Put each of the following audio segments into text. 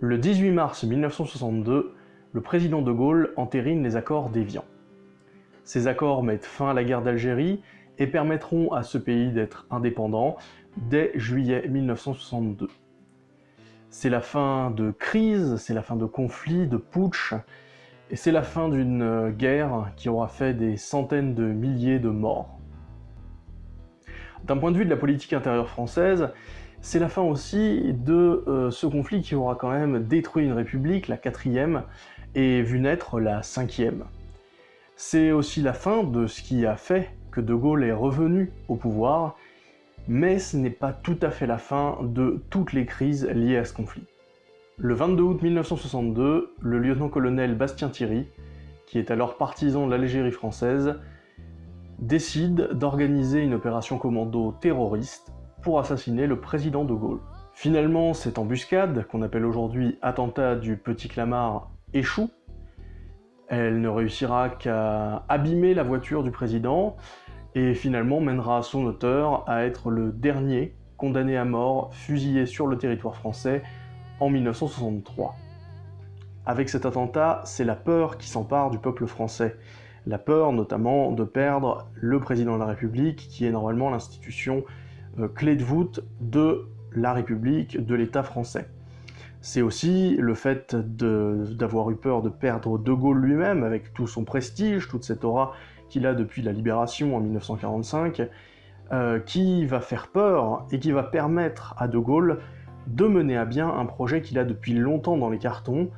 Le 18 mars 1962, le président de Gaulle entérine les accords d'Évian. Ces accords mettent fin à la guerre d'Algérie et permettront à ce pays d'être indépendant dès juillet 1962. C'est la fin de crises, c'est la fin de conflits, de putsch, et c'est la fin d'une guerre qui aura fait des centaines de milliers de morts. D'un point de vue de la politique intérieure française, c'est la fin aussi de euh, ce conflit qui aura quand même détruit une république, la quatrième, et vu naître la cinquième. C'est aussi la fin de ce qui a fait que De Gaulle est revenu au pouvoir, mais ce n'est pas tout à fait la fin de toutes les crises liées à ce conflit. Le 22 août 1962, le lieutenant-colonel Bastien Thierry, qui est alors partisan de l'Algérie française, décide d'organiser une opération commando terroriste assassiner le président de Gaulle. Finalement, cette embuscade, qu'on appelle aujourd'hui attentat du Petit Clamart, échoue. Elle ne réussira qu'à abîmer la voiture du président, et finalement mènera son auteur à être le dernier condamné à mort, fusillé sur le territoire français en 1963. Avec cet attentat, c'est la peur qui s'empare du peuple français. La peur notamment de perdre le président de la République, qui est normalement l'institution clé de voûte de la République, de l'État français. C'est aussi le fait d'avoir eu peur de perdre De Gaulle lui-même, avec tout son prestige, toute cette aura qu'il a depuis la Libération en 1945, euh, qui va faire peur et qui va permettre à De Gaulle de mener à bien un projet qu'il a depuis longtemps dans les cartons,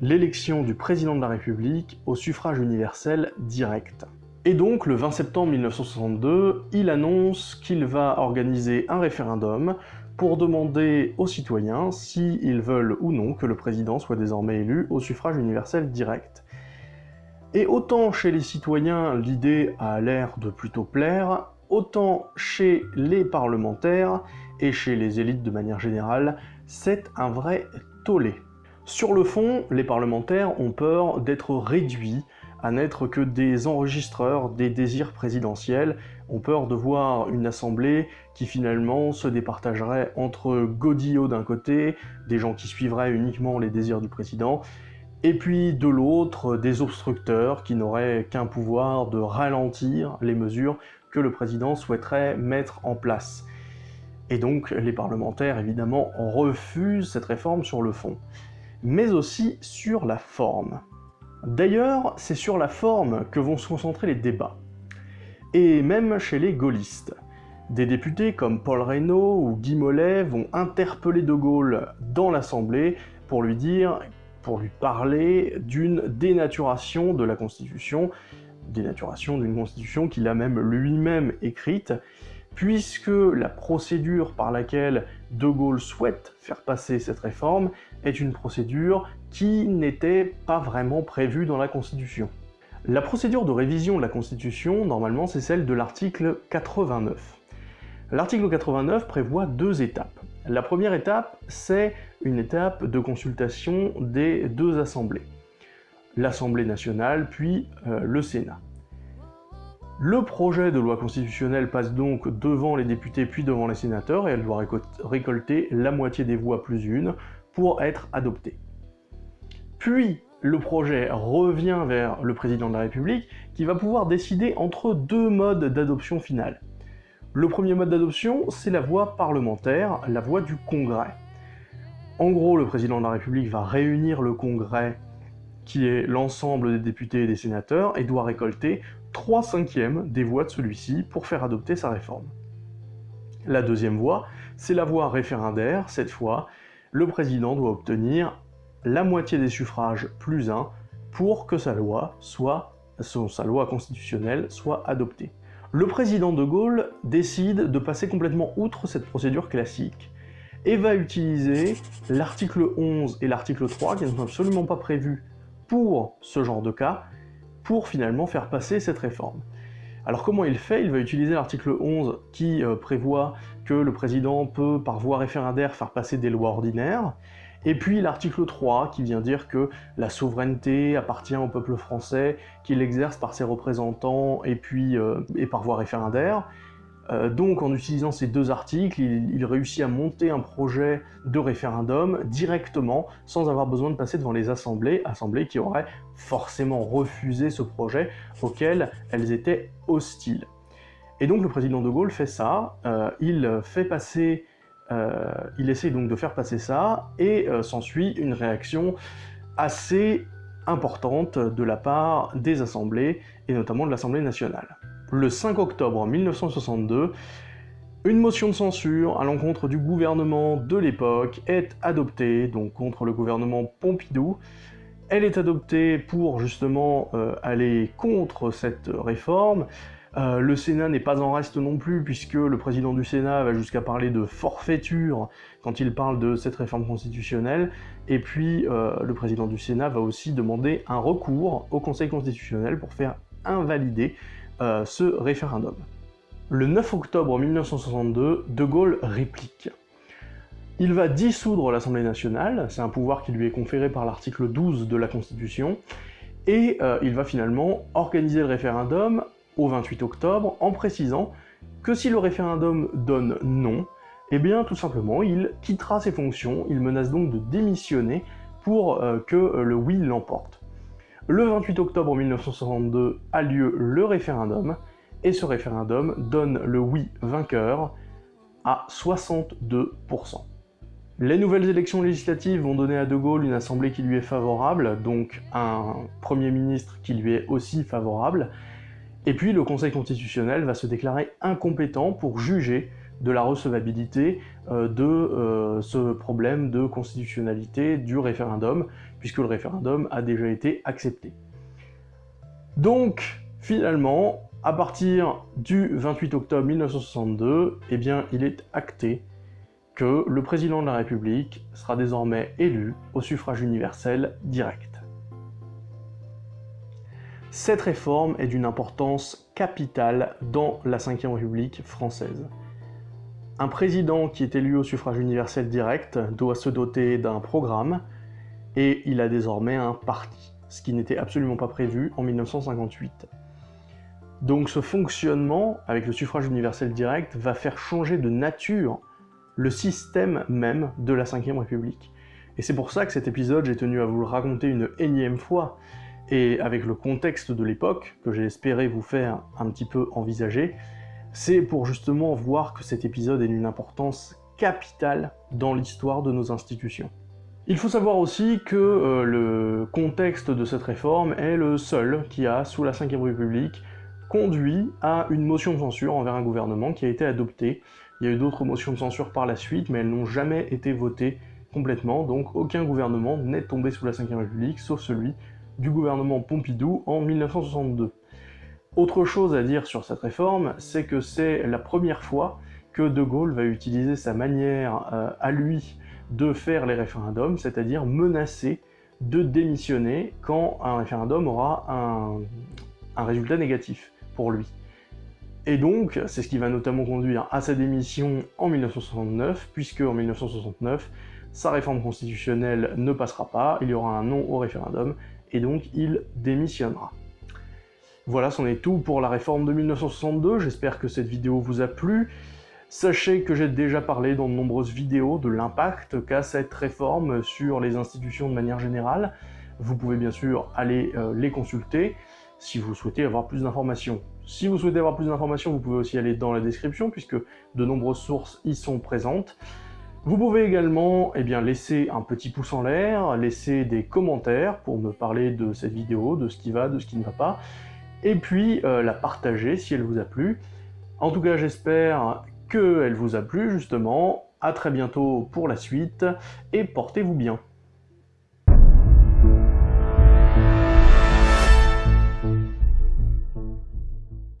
l'élection du président de la République au suffrage universel direct. Et donc, le 20 septembre 1962, il annonce qu'il va organiser un référendum pour demander aux citoyens s'ils veulent ou non que le président soit désormais élu au suffrage universel direct. Et autant chez les citoyens, l'idée a l'air de plutôt plaire, autant chez les parlementaires et chez les élites de manière générale, c'est un vrai tollé. Sur le fond, les parlementaires ont peur d'être réduits à n'être que des enregistreurs des désirs présidentiels, ont peur de voir une assemblée qui finalement se départagerait entre godillots d'un côté, des gens qui suivraient uniquement les désirs du président, et puis de l'autre, des obstructeurs qui n'auraient qu'un pouvoir de ralentir les mesures que le président souhaiterait mettre en place. Et donc les parlementaires, évidemment, refusent cette réforme sur le fond, mais aussi sur la forme. D'ailleurs, c'est sur la forme que vont se concentrer les débats, et même chez les gaullistes. Des députés comme Paul Reynaud ou Guy Mollet vont interpeller De Gaulle dans l'Assemblée pour lui dire pour lui parler d'une dénaturation de la Constitution, dénaturation d'une Constitution qu'il a même lui-même écrite, puisque la procédure par laquelle De Gaulle souhaite faire passer cette réforme est une procédure qui n'était pas vraiment prévue dans la Constitution. La procédure de révision de la Constitution, normalement, c'est celle de l'article 89. L'article 89 prévoit deux étapes. La première étape, c'est une étape de consultation des deux assemblées, l'Assemblée nationale puis euh, le Sénat. Le projet de loi constitutionnelle passe donc devant les députés puis devant les sénateurs et elle doit récolter la moitié des voix plus une pour être adoptée. Puis le projet revient vers le président de la République qui va pouvoir décider entre deux modes d'adoption finale. Le premier mode d'adoption, c'est la voie parlementaire, la voie du Congrès. En gros, le président de la République va réunir le Congrès, qui est l'ensemble des députés et des sénateurs, et doit récolter 3 cinquièmes des voix de celui-ci pour faire adopter sa réforme. La deuxième voie, c'est la voie référendaire. Cette fois, le président doit obtenir la moitié des suffrages plus 1 pour que sa loi, soit, sa loi constitutionnelle soit adoptée le président de Gaulle décide de passer complètement outre cette procédure classique et va utiliser l'article 11 et l'article 3, qui ne sont absolument pas prévus pour ce genre de cas, pour finalement faire passer cette réforme. Alors comment il fait? Il va utiliser l'article 11 qui euh, prévoit que le président peut, par voie référendaire, faire passer des lois ordinaires, et puis l'article 3 qui vient dire que la souveraineté appartient au peuple français, qu'il l'exerce par ses représentants et puis euh, et par voie référendaire. Euh, donc en utilisant ces deux articles, il, réussit à monter un projet de référendum directement, sans avoir besoin de passer devant les assemblées, assemblées qui auraient forcément refusé ce projet auquel elles étaient hostiles. Et donc le président de Gaulle fait ça, euh, il fait passer, euh, il essaie donc de faire passer ça, et s'ensuit une réaction assez importante de la part des assemblées, et notamment de l'Assemblée nationale le 5 octobre 1962, une motion de censure à l'encontre du gouvernement de l'époque est adoptée, donc contre le gouvernement Pompidou. Elle est adoptée pour justement euh, aller contre cette réforme. Euh, le Sénat n'est pas en reste non plus, puisque le président du Sénat va jusqu'à parler de forfaiture quand il parle de cette réforme constitutionnelle, et puis euh, le président du Sénat va aussi demander un recours au Conseil constitutionnel pour faire invalider euh, ce référendum. Le 9 octobre 1962, De Gaulle réplique. Il va dissoudre l'Assemblée nationale, c'est un pouvoir qui lui est conféré par l'article 12 de la Constitution, et euh, il va finalement organiser le référendum au 28 octobre en précisant que si le référendum donne non, eh bien tout simplement il quittera ses fonctions, il menace donc de démissionner pour euh, que le oui l'emporte. Le 28 octobre 1962 a lieu le référendum, et ce référendum donne le oui vainqueur à 62%. Les nouvelles élections législatives vont donner à De Gaulle une assemblée qui lui est favorable, donc un Premier ministre qui lui est aussi favorable, et puis le Conseil constitutionnel va se déclarer incompétent pour juger de la recevabilité euh, de euh, ce problème de constitutionnalité du référendum, puisque le référendum a déjà été accepté. Donc, finalement, à partir du 28 octobre 1962, eh il est acté que le président de la République sera désormais élu au suffrage universel direct. Cette réforme est d'une importance capitale dans la Ve République française. Un président qui est élu au suffrage universel direct doit se doter d'un programme, et il a désormais un parti, ce qui n'était absolument pas prévu en 1958. Donc ce fonctionnement, avec le suffrage universel direct, va faire changer de nature le système même de la Ve République. Et c'est pour ça que cet épisode, j'ai tenu à vous le raconter une énième fois, et avec le contexte de l'époque, que j'ai espéré vous faire un petit peu envisager, c'est pour justement voir que cet épisode est d'une importance capitale dans l'histoire de nos institutions. Il faut savoir aussi que euh, le contexte de cette réforme est le seul qui a, sous la Ve République, conduit à une motion de censure envers un gouvernement qui a été adoptée. Il y a eu d'autres motions de censure par la suite, mais elles n'ont jamais été votées complètement, donc aucun gouvernement n'est tombé sous la Ve République, sauf celui du gouvernement Pompidou en 1962. Autre chose à dire sur cette réforme, c'est que c'est la première fois que De Gaulle va utiliser sa manière euh, à lui de faire les référendums, c'est-à-dire menacer de démissionner quand un référendum aura un, un résultat négatif pour lui. Et donc, c'est ce qui va notamment conduire à sa démission en 1969, puisque en 1969, sa réforme constitutionnelle ne passera pas, il y aura un non au référendum, et donc il démissionnera. Voilà, c'en est tout pour la réforme de 1962, j'espère que cette vidéo vous a plu. Sachez que j'ai déjà parlé dans de nombreuses vidéos de l'impact qu'a cette réforme sur les institutions de manière générale. Vous pouvez bien sûr aller euh, les consulter si vous souhaitez avoir plus d'informations. Si vous souhaitez avoir plus d'informations, vous pouvez aussi aller dans la description puisque de nombreuses sources y sont présentes. Vous pouvez également eh laisser un petit pouce en l'air, laisser des commentaires pour me parler de cette vidéo, de ce qui va, de ce qui ne va pas, et puis euh, la partager si elle vous a plu. En tout cas, j'espère qu'elle vous a plu, justement. À très bientôt pour la suite, et portez-vous bien.